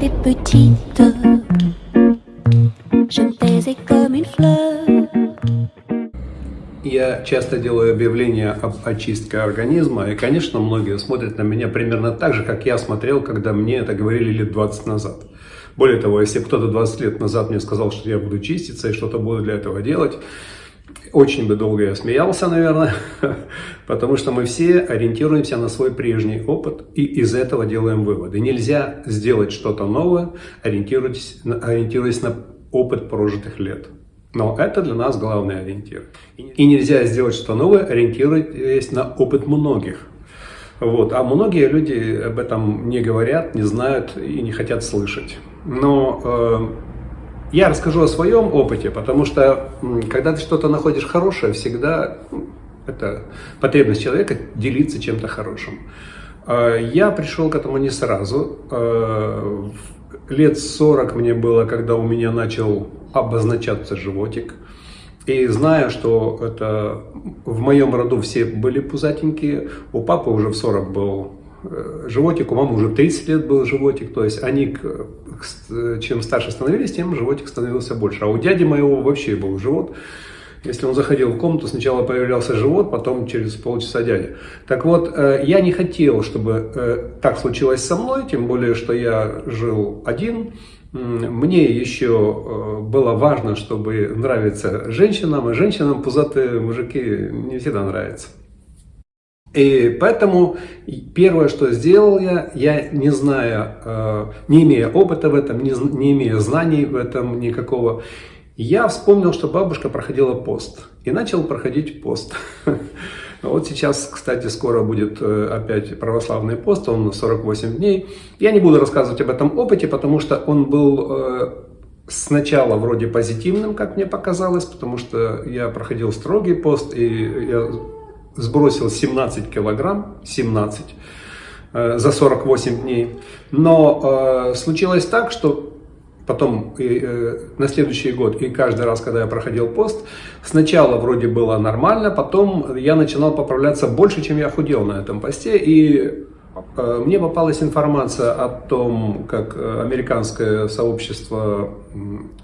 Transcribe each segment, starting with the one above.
j'étais petite, je me taisais comme une fleur. Я часто делаю объявления об очистке организма, и, конечно, многие смотрят на меня примерно так же, как я смотрел, когда мне это говорили лет 20 назад. Более того, если кто-то 20 лет назад мне сказал, что я буду чиститься и что-то буду для этого делать, очень бы долго я смеялся, наверное, потому что мы все ориентируемся на свой прежний опыт и из этого делаем выводы. Нельзя сделать что-то новое, ориентируясь, ориентируясь на опыт прожитых лет. Но это для нас главный ориентир. И нельзя сделать что-то новое, ориентируясь на опыт многих. Вот. А многие люди об этом не говорят, не знают и не хотят слышать. Но э, я расскажу о своем опыте, потому что когда ты что-то находишь хорошее, всегда это потребность человека делиться чем-то хорошим. Э, я пришел к этому не сразу. Э, лет 40 мне было, когда у меня начал обозначаться животик. И зная, что это в моем роду все были пузатенькие, у папы уже в 40 был животик, у мамы уже 30 лет был животик, то есть они, чем старше становились, тем животик становился больше. А у дяди моего вообще был живот. Если он заходил в комнату, сначала появлялся живот, потом через полчаса дядя. Так вот, э, я не хотел, чтобы э, так случилось со мной, тем более, что я жил один, мне еще э, было важно, чтобы нравиться женщинам, и женщинам пузатые мужики не всегда нравятся. И поэтому первое, что сделал я, я не зная, э, не имея опыта в этом, не, не имея знаний в этом никакого, я вспомнил, что бабушка проходила пост. И начал проходить пост. Вот сейчас, кстати, скоро будет э, опять православный пост, он 48 дней. Я не буду рассказывать об этом опыте, потому что он был э, сначала вроде позитивным, как мне показалось, потому что я проходил строгий пост, и я сбросил 17 килограмм, 17 э, за 48 дней. Но случилось так, что потом и, э, на следующий год и каждый раз, когда я проходил пост, сначала вроде было нормально, потом я начинал поправляться больше, чем я худел на этом посте, и э, мне попалась информация о том, как э, американское сообщество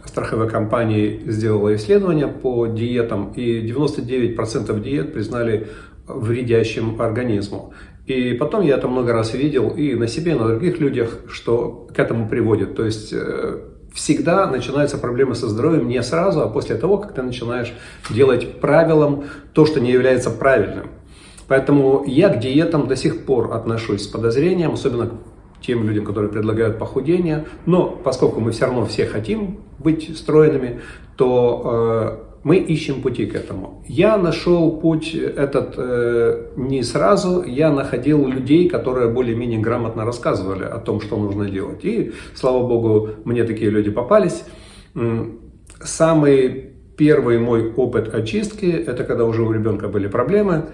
страховой компаний сделало исследование по диетам, и 99% диет признали вредящим организму. И потом я это много раз видел и на себе, и на других людях, что к этому приводит. То есть э, всегда начинаются проблемы со здоровьем не сразу, а после того, как ты начинаешь делать правилом то, что не является правильным. Поэтому я к диетам до сих пор отношусь с подозрением, особенно к тем людям, которые предлагают похудение. Но поскольку мы все равно все хотим быть стройными, то э, мы ищем пути к этому. Я нашел путь этот э, не сразу, я находил людей, которые более-менее грамотно рассказывали о том, что нужно делать. И, слава богу, мне такие люди попались. Самый первый мой опыт очистки, это когда уже у ребенка были проблемы.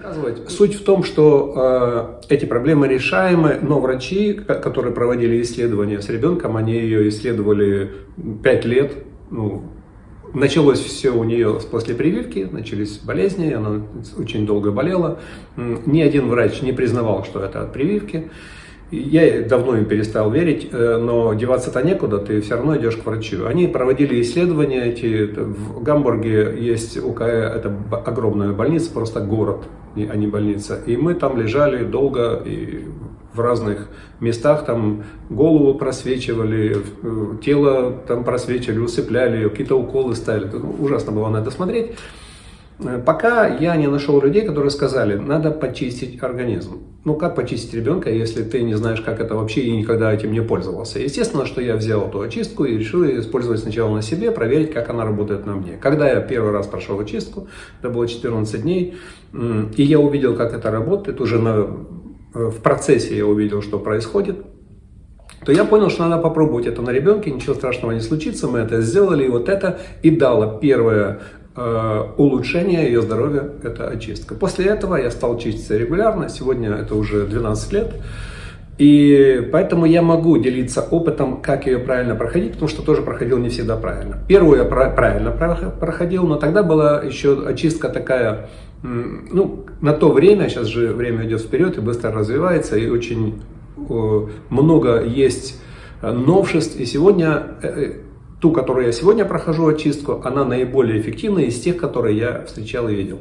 Суть в том, что э, эти проблемы решаемы, но врачи, которые проводили исследования с ребенком, они ее исследовали 5 лет, ну, Началось все у нее после прививки, начались болезни, она очень долго болела. Ни один врач не признавал, что это от прививки. Я давно им перестал верить, э, но деваться-то некуда, ты все равно идешь к врачу. Они проводили исследования эти, в Гамбурге есть УКЭ, это огромная больница, просто город, а не больница. И мы там лежали долго, и в разных местах, там голову просвечивали, э, тело там просвечивали, усыпляли, какие-то уколы ставили. Ну, ужасно было на это смотреть. Э, пока я не нашел людей, которые сказали, надо почистить организм. Ну, как почистить ребенка, если ты не знаешь, как это вообще и никогда этим не пользовался? Естественно, что я взял эту очистку и решил использовать сначала на себе, проверить, как она работает на мне. Когда я первый раз прошел очистку, это было 14 дней, и я увидел, как это работает, уже на Э, в процессе я увидел, что происходит, то я понял, что надо попробовать это на ребенке, ничего страшного не случится, мы это сделали, и вот это и дало первое улучшение ее здоровья, это очистка. После этого я стал чиститься регулярно, сегодня это уже 12 лет, и поэтому я могу делиться опытом, как ее правильно проходить, потому что тоже проходил не всегда правильно. Первую я правильно проходил, но тогда была еще очистка такая ну, на то время, сейчас же время идет вперед и быстро развивается, и очень много есть новшеств. И сегодня, ту, которую я сегодня прохожу очистку, она наиболее эффективная из тех, которые я встречал и видел.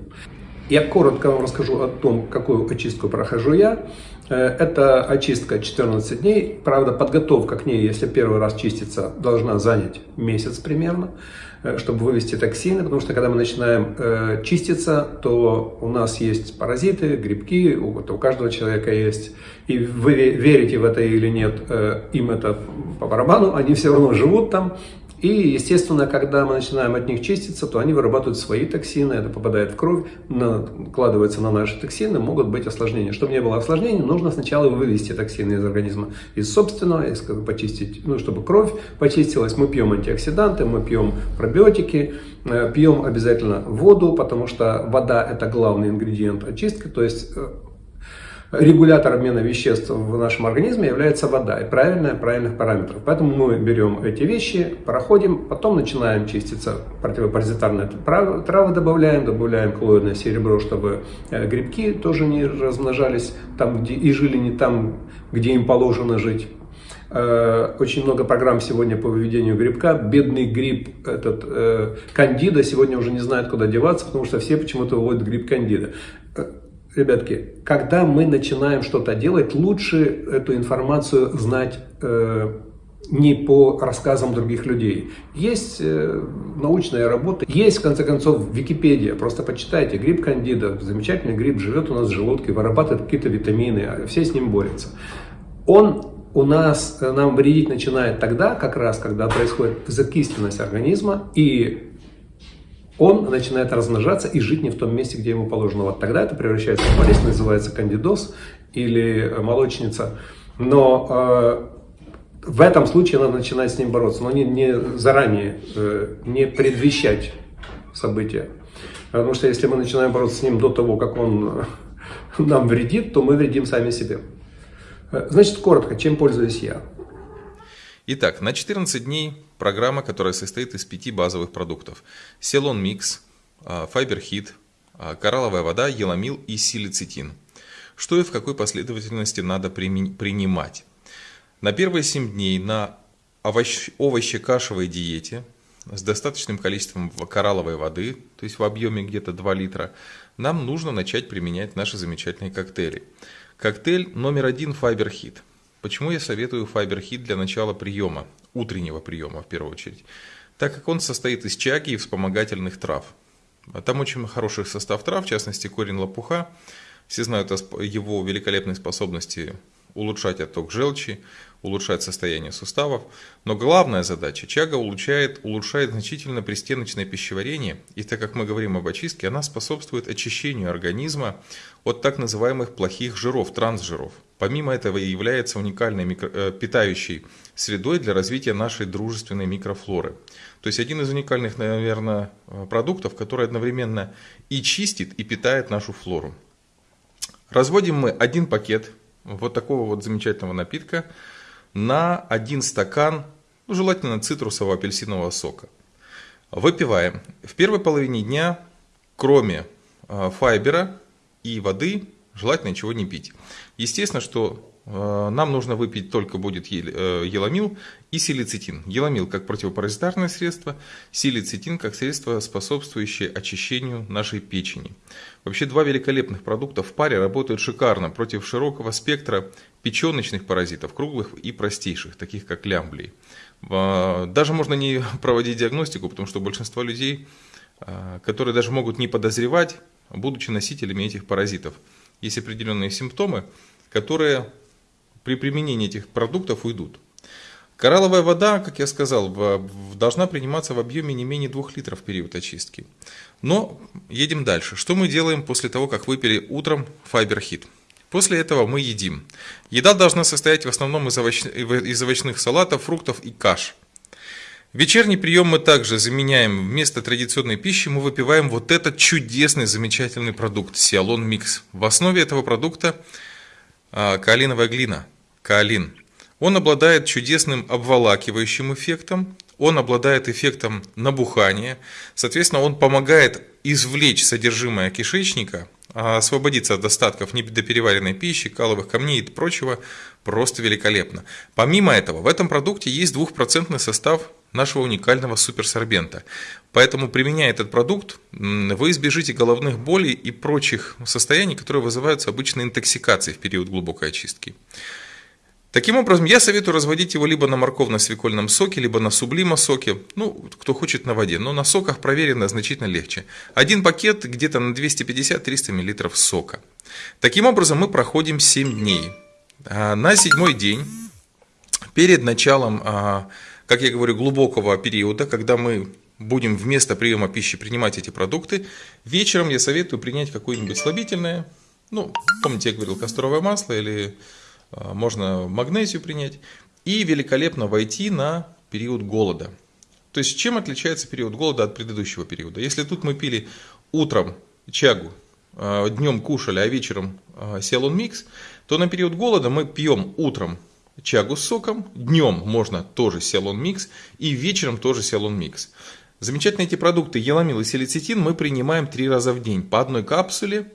Я коротко вам расскажу о том, какую очистку прохожу я. Э, это очистка 14 дней. Правда, подготовка к ней, если первый раз чиститься, должна занять месяц примерно, э, чтобы вывести токсины. Потому что когда мы начинаем э, чиститься, то у нас есть паразиты, грибки, у, у каждого человека есть. И вы верите в это или нет, им это по барабану, они все равно живут там. И, естественно, когда мы начинаем от них чиститься, то они вырабатывают свои токсины, это попадает в кровь, накладывается на наши токсины, могут быть осложнения. Чтобы не было осложнений, нужно сначала вывести токсины из организма, из собственного, из, как почистить, ну, чтобы кровь почистилась. Мы пьем антиоксиданты, мы пьем пробиотики, э, пьем обязательно воду, потому что вода – это главный ингредиент очистки, то есть э, регулятор обмена веществ в нашем организме является вода и правильная, правильных параметров. Поэтому мы берем эти вещи, проходим, потом начинаем чиститься противопаразитарные травы добавляем, добавляем коллоидное серебро, чтобы э, грибки тоже не размножались там, где и жили не там, где им положено жить. Э, очень много программ сегодня по выведению грибка. Бедный гриб, этот э, кандида, сегодня уже не знает, куда деваться, потому что все почему-то выводят гриб кандида ребятки, когда мы начинаем что-то делать, лучше эту информацию знать э, не по рассказам других людей. Есть э, научная работа, есть, в конце концов, Википедия. Просто почитайте. Гриб кандида, замечательный гриб, живет у нас в желудке, вырабатывает какие-то витамины, а все с ним борются. Он у нас, э, нам вредить начинает тогда, как раз, когда происходит закисленность организма и он начинает размножаться и жить не в том месте, где ему положено. Вот тогда это превращается в болезнь, называется кандидоз или э, молочница. Но э, в этом случае надо начинать с ним бороться, но не, не заранее, э, не предвещать события. Потому что если мы начинаем бороться с ним до того, как он нам вредит, то мы вредим сами себе. Э, значит, коротко, чем пользуюсь я? Итак, на 14 дней программа, которая состоит из пяти базовых продуктов. Селон Микс, Fiber Hit, коралловая вода, еламил и силицитин. Что и в какой последовательности надо принимать. На первые 7 дней на овощ овощекашевой диете с достаточным количеством коралловой воды, то есть в объеме где-то 2 литра, нам нужно начать применять наши замечательные коктейли. Коктейль номер один Fiber Hit – Почему я советую файберхит для начала приема, утреннего приема в первую очередь? Так как он состоит из чаги и вспомогательных трав. Там очень хороший состав трав, в частности корень лопуха. Все знают о его великолепной способности улучшать отток желчи, улучшать состояние суставов. Но главная задача – чага улучшает, улучшает значительно пристеночное пищеварение. И так как мы говорим об очистке, она способствует очищению организма от так называемых плохих жиров, трансжиров. Помимо этого является уникальной микро, э, питающей средой для развития нашей дружественной микрофлоры. То есть один из уникальных, наверное, э, продуктов, который одновременно и чистит, и питает нашу флору. Разводим мы один пакет вот такого вот замечательного напитка на один стакан, ну, желательно цитрусового апельсинового сока. Выпиваем. В первой половине дня, кроме э, файбера и воды, желательно ничего не пить. Естественно, что э, нам нужно выпить только будет э, еламил и силицитин. Еламил как противопаразитарное средство, силицитин как средство, способствующее очищению нашей печени. Вообще два великолепных продукта в паре работают шикарно против широкого спектра печеночных паразитов, круглых и простейших, таких как лямблии. Э, даже можно не проводить диагностику, потому что большинство людей, которые даже могут не подозревать, будучи носителями этих паразитов – есть определенные симптомы, которые при применении этих продуктов уйдут. Коралловая вода, как я сказал, должна приниматься в объеме не менее 2 литров в период очистки. Но едем дальше. Что мы делаем после того, как выпили утром файберхит? После этого мы едим. Еда должна состоять в основном из овощных салатов, фруктов и каш. Вечерний прием мы также заменяем вместо традиционной пищи, мы выпиваем вот этот чудесный, замечательный продукт Сиалон Микс. В основе этого продукта а, каолиновая глина, каолин. Он обладает чудесным обволакивающим эффектом, он обладает эффектом набухания, соответственно, он помогает извлечь содержимое кишечника, а, освободиться от остатков недопереваренной пищи, каловых камней и прочего, просто великолепно. Помимо этого, в этом продукте есть двухпроцентный состав нашего уникального суперсорбента. Поэтому, применяя этот продукт, вы избежите головных болей и прочих состояний, которые вызываются обычной интоксикацией в период глубокой очистки. Таким образом, я советую разводить его либо на морковно-свекольном соке, либо на сублима-соке, ну, кто хочет на воде, но на соках проверено значительно легче. Один пакет где-то на 250-300 мл сока. Таким образом, мы проходим 7 дней. А, на седьмой день, перед началом, а, как я говорю, глубокого периода, когда мы будем вместо приема пищи принимать эти продукты, вечером я советую принять какое-нибудь слабительное, ну, помните, я говорил, касторовое масло или а, можно магнезию принять, и великолепно войти на период голода. То есть, чем отличается период голода от предыдущего периода? Если тут мы пили утром чагу, а, днем кушали, а вечером сиалон микс, то на период голода мы пьем утром чагу с соком, днем можно тоже сиалон микс и вечером тоже сиалон микс. Замечательные эти продукты еламил и селицитин мы принимаем три раза в день по одной капсуле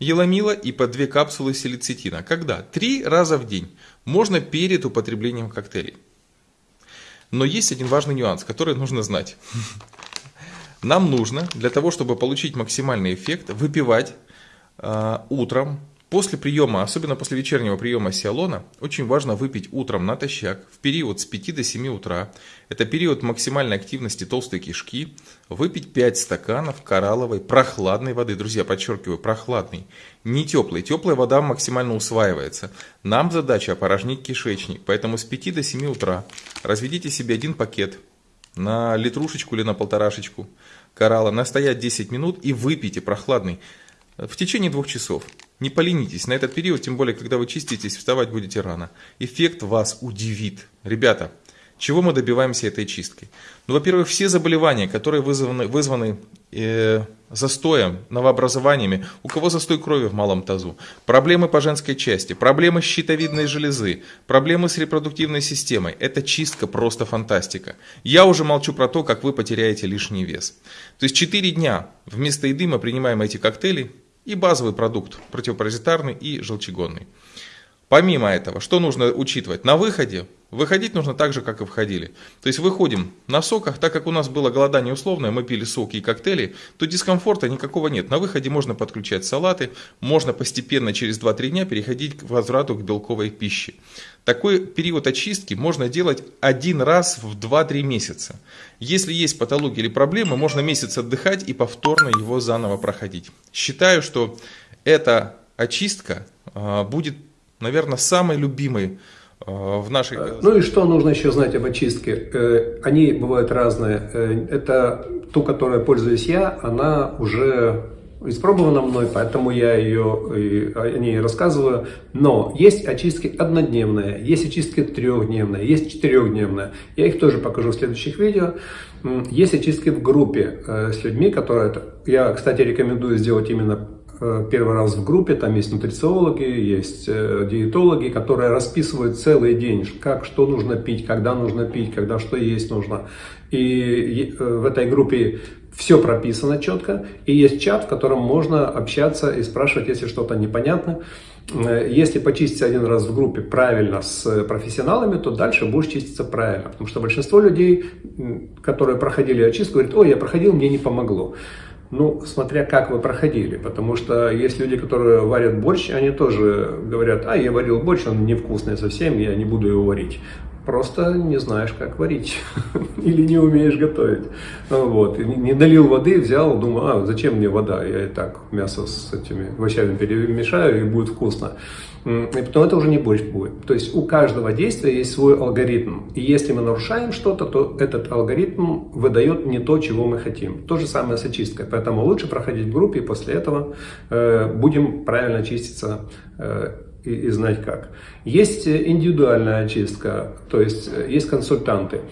еламила и по две капсулы селицитина. Когда? Три раза в день. Можно перед употреблением коктейлей. Но есть один важный нюанс, который нужно знать. Нам нужно для того, чтобы получить максимальный эффект, выпивать э, утром После приема, особенно после вечернего приема сиалона, очень важно выпить утром натощак в период с 5 до 7 утра. Это период максимальной активности толстой кишки. Выпить 5 стаканов коралловой прохладной воды. Друзья, подчеркиваю, прохладной. Не теплой. Теплая вода максимально усваивается. Нам задача опорожнить кишечник. Поэтому с 5 до 7 утра разведите себе один пакет на литрушечку или на полторашечку коралла, настоять 10 минут и выпейте прохладный в течение двух часов. Не поленитесь на этот период, тем более, когда вы чиститесь, вставать будете рано. Эффект вас удивит. Ребята, чего мы добиваемся этой чисткой? Ну, во-первых, все заболевания, которые вызваны, вызваны э, застоем, новообразованиями, у кого застой крови в малом тазу, проблемы по женской части, проблемы щитовидной железы, проблемы с репродуктивной системой, это чистка просто фантастика. Я уже молчу про то, как вы потеряете лишний вес. То есть 4 дня вместо еды мы принимаем эти коктейли, и базовый продукт противопаразитарный и желчегонный. Помимо этого, что нужно учитывать? На выходе выходить нужно так же, как и входили. То есть выходим на соках, так как у нас было голодание условное, мы пили соки и коктейли, то дискомфорта никакого нет. На выходе можно подключать салаты, можно постепенно через 2-3 дня переходить к возврату к белковой пище. Такой период очистки можно делать один раз в 2-3 месяца. Если есть патологии или проблемы, можно месяц отдыхать и повторно его заново проходить. Считаю, что эта очистка а, будет наверное, самый любимый э, в нашей... Ну и что нужно еще знать об очистке? Э, они бывают разные. Э, это ту, которой пользуюсь я, она уже испробована мной, поэтому я ее, о ней рассказываю. Но есть очистки однодневные, есть очистки трехдневные, есть четырехдневные. Я их тоже покажу в следующих видео. Есть очистки в группе с людьми, которые... Я, кстати, рекомендую сделать именно Э, первый раз в группе, там есть нутрициологи, есть э, диетологи, которые расписывают целый день, как, что нужно пить, когда нужно пить, когда что есть нужно. И э, в этой группе все прописано четко, и есть чат, в котором можно общаться и спрашивать, если что-то непонятно. Если почистить один раз в группе правильно с профессионалами, то дальше будешь чиститься правильно. Потому что большинство людей, которые проходили очистку, говорят, ой, я проходил, мне не помогло. Ну, смотря как вы проходили, потому что есть люди, которые варят борщ, они тоже говорят, а, я варил борщ, он невкусный совсем, я не буду его варить. Просто не знаешь, как варить или не умеешь готовить. Вот. Не долил воды, взял, думаю, а, зачем мне вода, я и так мясо с этими овощами перемешаю и будет вкусно. И потом это уже не борщ будет. То есть у каждого действия есть свой алгоритм. И если мы нарушаем что-то, то этот алгоритм выдает не то, чего мы хотим. То же самое с очисткой. Поэтому лучше проходить в группе, и после этого э, будем правильно чиститься э, и, и знать как. Есть индивидуальная очистка, то есть э, есть консультанты.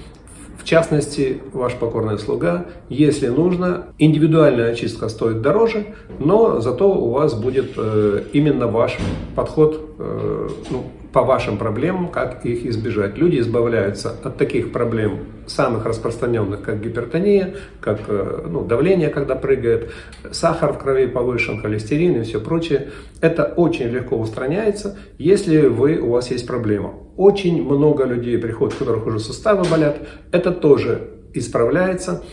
В частности, ваш покорный слуга, если нужно, индивидуальная очистка стоит дороже, но зато у вас будет э, именно ваш подход, э, ну, по вашим проблемам, как их избежать. Люди избавляются от таких проблем, самых распространенных, как гипертония, как э, ну, давление, когда прыгает, сахар в крови повышен, холестерин и все прочее. Это очень легко устраняется, если вы, у вас есть проблема. Очень много людей приходят, у которых уже суставы болят. Это тоже исправляется.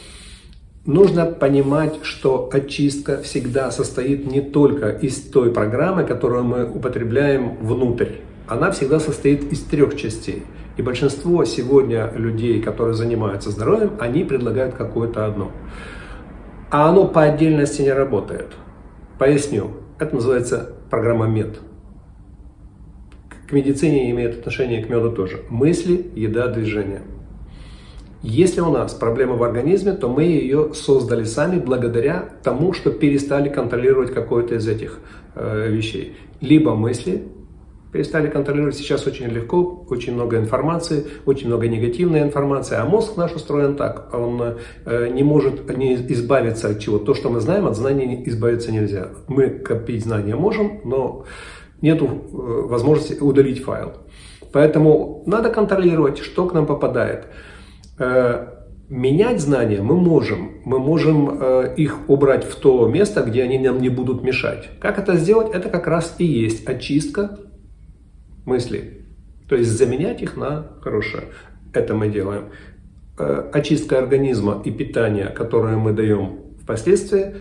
Нужно понимать, что очистка всегда состоит не только из той программы, которую мы употребляем внутрь она всегда состоит из трех частей. И большинство сегодня людей, которые занимаются здоровьем, они предлагают какое-то одно. А оно по отдельности не работает. Поясню. Это называется программа МЕД. К медицине имеет отношение к меду тоже. Мысли, еда, движение. Если у нас проблема в организме, то мы ее создали сами благодаря тому, что перестали контролировать какое-то из этих э, вещей. Либо мысли, перестали контролировать. Сейчас очень легко, очень много информации, очень много негативной информации. А мозг наш устроен так, он э, не может не избавиться от чего. То, что мы знаем, от знаний избавиться нельзя. Мы копить знания можем, но нет э, возможности удалить файл. Поэтому надо контролировать, что к нам попадает. Э, менять знания мы можем. Мы можем э, их убрать в то место, где они нам не будут мешать. Как это сделать? Это как раз и есть очистка мыслей. То есть заменять их на хорошее. Это мы делаем. Э, очистка организма и питание, которое мы даем впоследствии,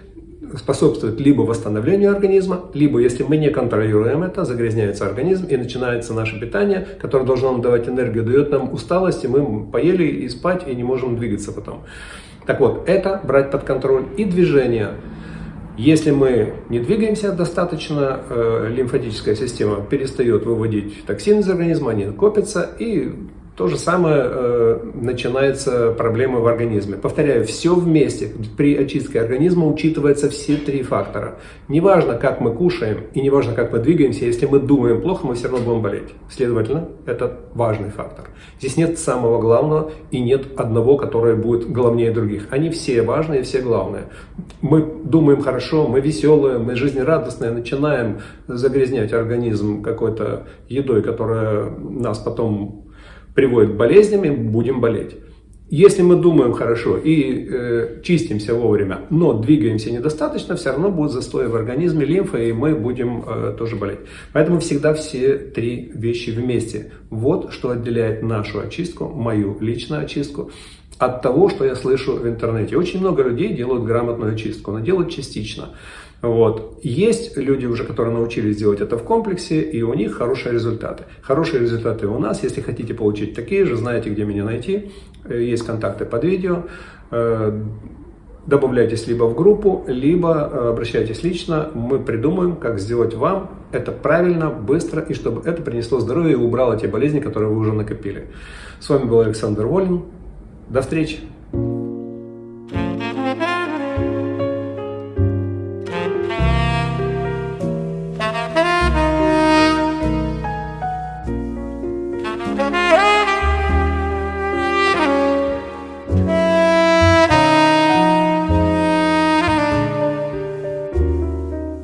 способствует либо восстановлению организма, либо, если мы не контролируем это, загрязняется организм и начинается наше питание, которое должно нам давать энергию, дает нам усталость, и мы поели и спать, и не можем двигаться потом. Так вот, это брать под контроль и движение – если мы не двигаемся достаточно, э, лимфатическая система перестает выводить токсины из организма, они копятся, и то же самое э, начинается проблема в организме. Повторяю, все вместе. При очистке организма учитываются все три фактора. Неважно, как мы кушаем и неважно, как мы двигаемся, если мы думаем плохо, мы все равно будем болеть. Следовательно, это важный фактор. Здесь нет самого главного и нет одного, которое будет главнее других. Они все важные, все главные. Мы думаем хорошо, мы веселые, мы жизнерадостные, начинаем загрязнять организм какой-то едой, которая нас потом приводит к болезням, и будем болеть. Если мы думаем хорошо и э, чистимся вовремя, но двигаемся недостаточно, все равно будет застой в организме, лимфа, и мы будем э, тоже болеть. Поэтому всегда все три вещи вместе. Вот что отделяет нашу очистку, мою личную очистку, от того, что я слышу в интернете. Очень много людей делают грамотную очистку, но делают частично. Вот. Есть люди уже, которые научились делать это в комплексе, и у них хорошие результаты. Хорошие результаты у нас. Если хотите получить такие же, знаете, где меня найти. Э, есть контакты под видео. Э, добавляйтесь либо в группу, либо э, обращайтесь лично. Мы придумаем, как сделать вам это правильно, быстро, и чтобы это принесло здоровье и убрало те болезни, которые вы уже накопили. С вами был Александр Волин. До встречи!